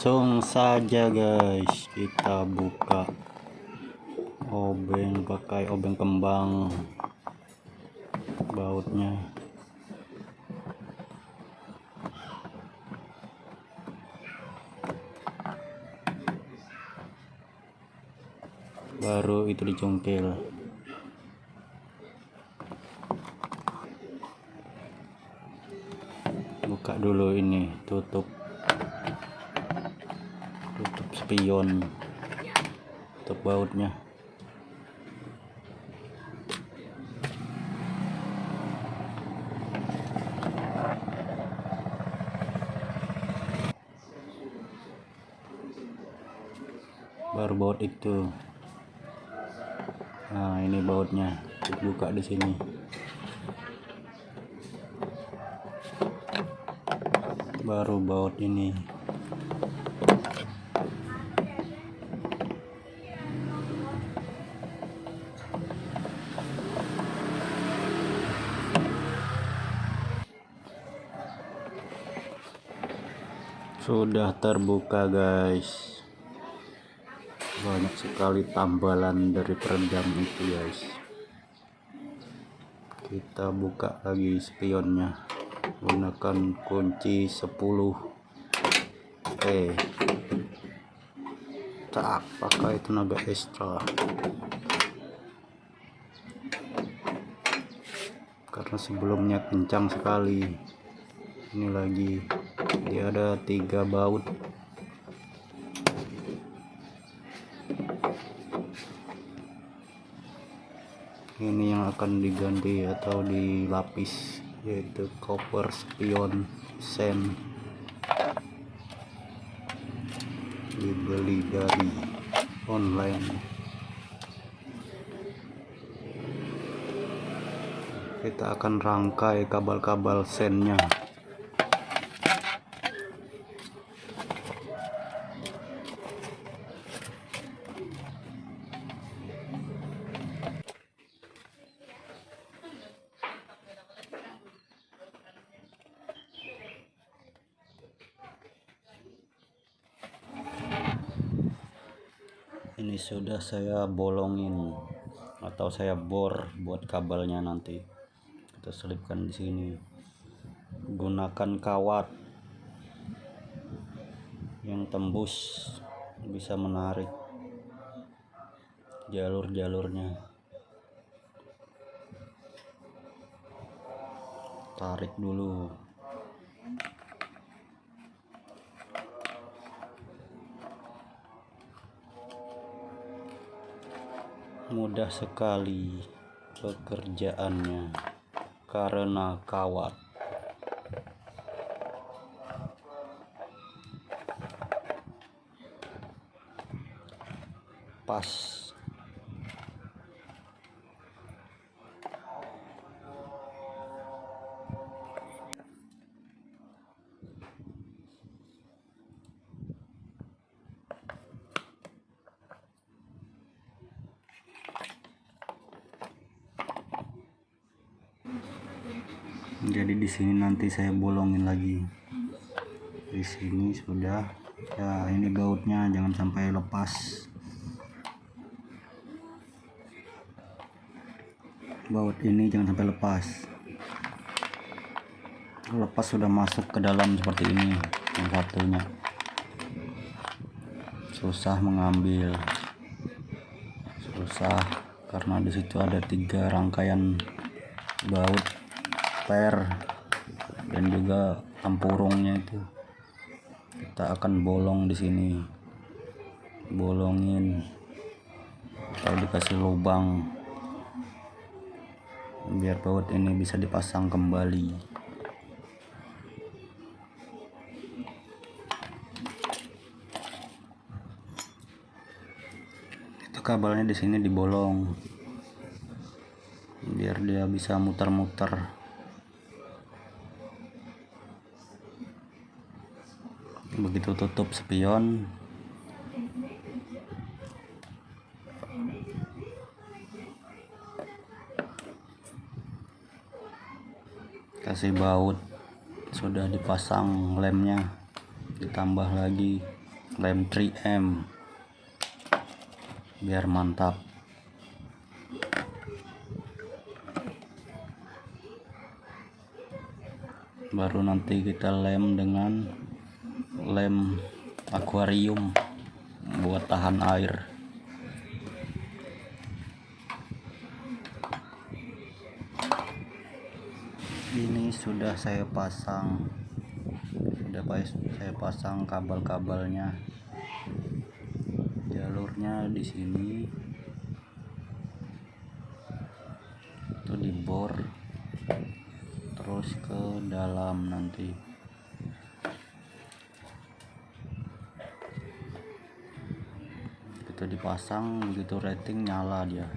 langsung saja guys. Kita buka obeng pakai obeng kembang bautnya. Baru itu dicungkil. Buka dulu ini tutup spion tutup bautnya. Baru baut itu. Nah ini bautnya. Buka di sini. Baru baut ini sudah terbuka guys. Banyak sekali tambalan dari peredam itu guys. Kita buka lagi spionnya. Gunakan kunci 10 eh. Tak pakai tenaga ekstra. Karena sebelumnya kencang sekali. Ini lagi dia ada tiga baut ini yang akan diganti atau dilapis yaitu copper spion sen dibeli dari online. Kita akan rangkai kabel-kabel sennya ini sudah saya bolongin atau saya bor buat kabelnya nanti. Kita selipkan di sini. Gunakan kawat yang tembus bisa menarik jalur-jalurnya. Tarik dulu mudah sekali pekerjaannya karena kawat. Pas jadi di sini nanti saya bolongin lagi. Di sini sudah. Ya ini bautnya jangan sampai lepas. Baut ini jangan sampai lepas. Lepas sudah masuk ke dalam seperti ini yang satunya. Susah mengambil. Susah karena di situ ada tiga rangkaian baut per dan juga tempurungnya itu. Kita akan bolong di sini. Bolongin. Kalau dikasih lubang. Biar baut ini bisa dipasang kembali. Itu kabelnya di sini dibolong. Biar dia bisa muter-muter begitu tutup spion. Kasih baut. Sudah dipasang lemnya. Ditambah lagi lem 3M biar mantap. Baru nanti kita lem dengan lem akuarium buat tahan air. Ini sudah saya pasang sudah saya pasang kabel-kabelnya. Jalurnya di sini. Itu dibor terus ke dalam nanti itu dipasang begitu rating nyala dia.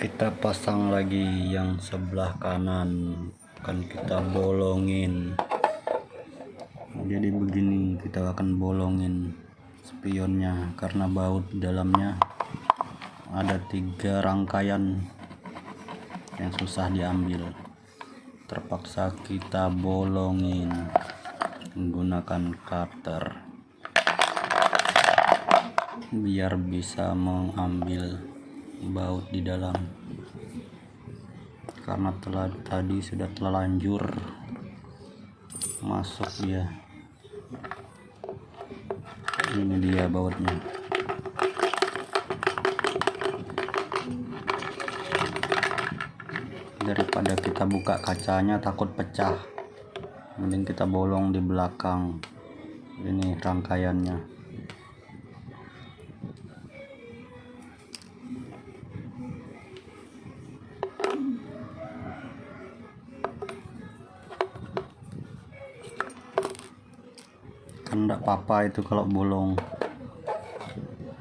Kita pasang lagi yang sebelah kanan. Akan kita bolongin. Jadi begini kita akan bolongin spionnya. Karena baut dalamnya ada tiga rangkaian yang susah diambil. Terpaksa kita bolongin menggunakan cutter. Biar bisa mengambil baut di dalam. Karena telah tadi sudah terlanjur masuk dia. Ini dia bautnya daripada kita buka kacanya takut pecah. Mending kita bolong di belakang ini rangkaiannya. Kan enggak apa-apa itu kalau bolong.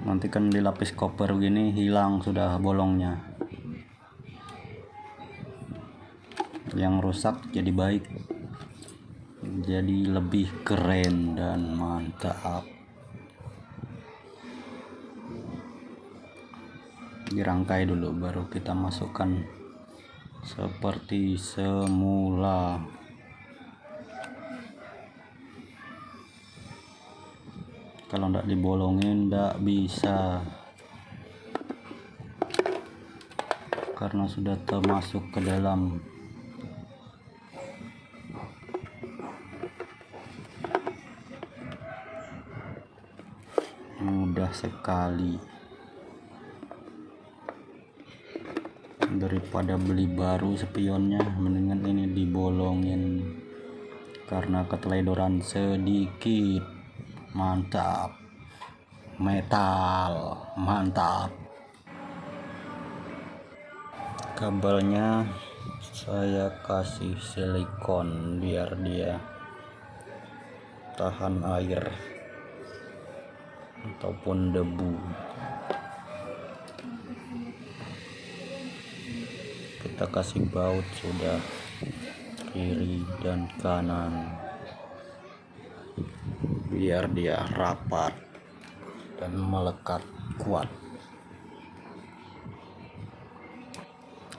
Nanti kan dilapis koper gini hilang sudah bolongnya yang rusak jadi baik. Jadi lebih keren dan mantap. Dirangkai dulu baru kita masukkan seperti semula. Kalau tidak dibolongin tidak bisa. Karena sudah termasuk ke dalam sekali daripada beli baru spionnya. Mendingan ini dibolongin karena keteledoran sedikit. Mantap. Metal. Mantap. Kabelnya saya kasih silikon biar dia tahan air ataupun debu. Kita kasih baut sudah kiri dan kanan. Biar dia rapat dan melekat kuat.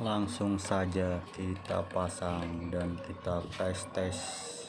Langsung saja kita pasang dan kita tes-tes. Terima